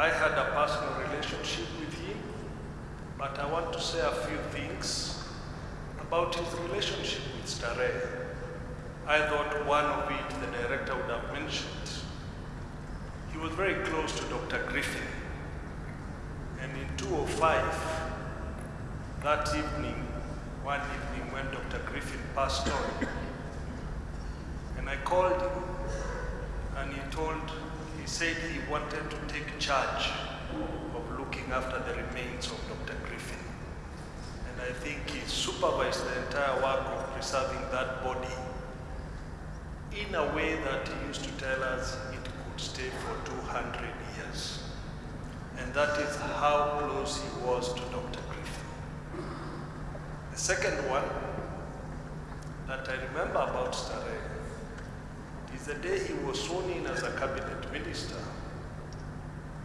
I had a personal relationship with him, but I want to say a few things about his relationship with Starehe. I thought one of it the director would have mentioned. He was very close to Dr. Griffin. And in 205, that evening, one evening when Dr. Griffin passed on, and I called him, and he told, said he wanted to take charge of looking after the remains of Dr. Griffin. And I think he supervised the entire work of preserving that body in a way that he used to tell us it could stay for 200 years. And that is how close he was to Dr. Griffin. The second one that I remember about Starehe is the day he was sworn in as a cabinet minister.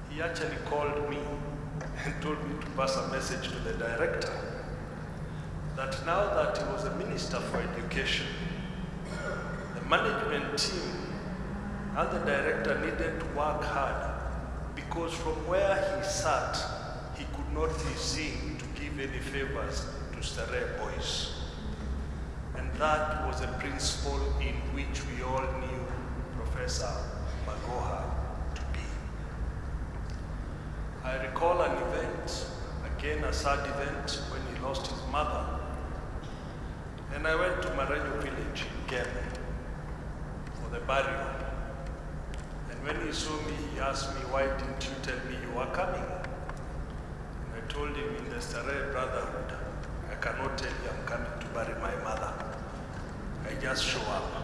He actually called me and told me to pass a message to the director that now that he was a minister for education, the management team and the director needed to work hard because from where he sat, he could not be seen to give any favors to Starehe boys. That was a principle in which we all knew Professor Magoha to be. I recall an event, again a sad event, when he lost his mother. And I went to Marenyo village in Kenya for the burial. And when he saw me, he asked me, why didn't you tell me you were coming? And I told him in the Starehe Brotherhood, I cannot tell you I'm coming to bury my mother. I just show up.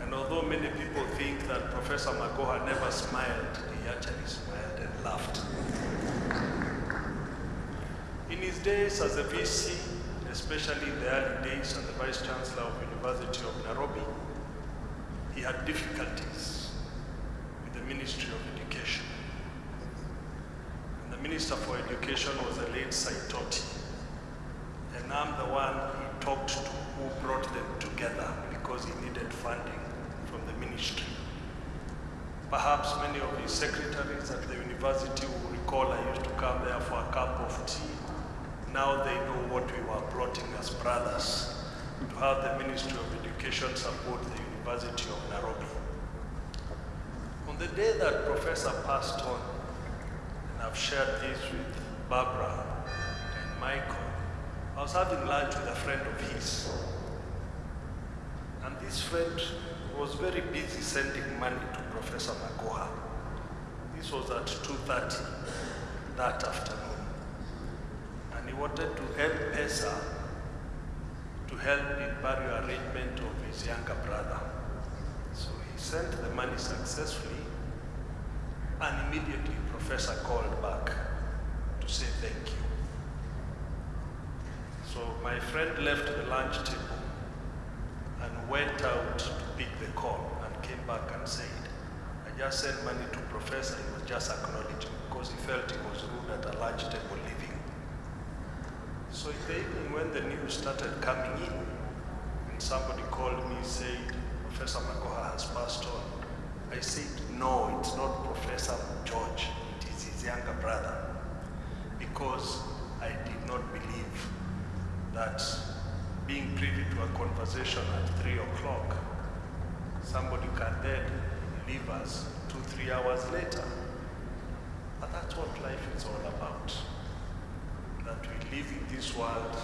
And although many people think that Professor Magoha never smiled, he actually smiled and laughed. In his days as a VC, especially in the early days as the Vice Chancellor of University of Nairobi, he had difficulties with the Ministry of Education. And the Minister for Education was the late Saitoti. And I'm the one he talked to who brought them together because he needed funding from the ministry. Perhaps many of his secretaries at the university will recall I used to come there for a cup of tea. Now they know what we were plotting as brothers to have the Ministry of Education support the University of Nairobi. On the day that Professor passed on, and I've shared this with Barbara and Michael, I was having lunch with a friend of his. And this friend was very busy sending money to Professor Magoha. This was at 2.30 that afternoon. And he wanted to help Pesa to help in burial arrangement of his younger brother. So he sent the money successfully and immediately Professor called back to say thank you. My friend left the lunch table and went out to pick the call and came back and said, I just sent money to professor, he was just acknowledging because he felt he was rude at a lunch table leaving. So in the evening when the news started coming in, and somebody called me said, Professor Magoha has passed on. I said, no, it's not Professor George, it is his younger brother. Because I did not believe that being privy to a conversation at 3 o'clock, somebody can then leave us two, three hours later. But that's what life is all about. That we live in this world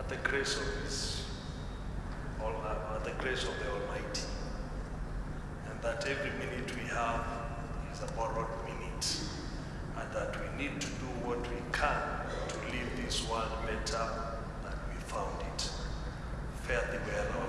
at the grace of His, all, at the grace of the Almighty. And that every minute we have is a borrowed minute. And that we need to do what we can to leave this world better Ferdi Guerra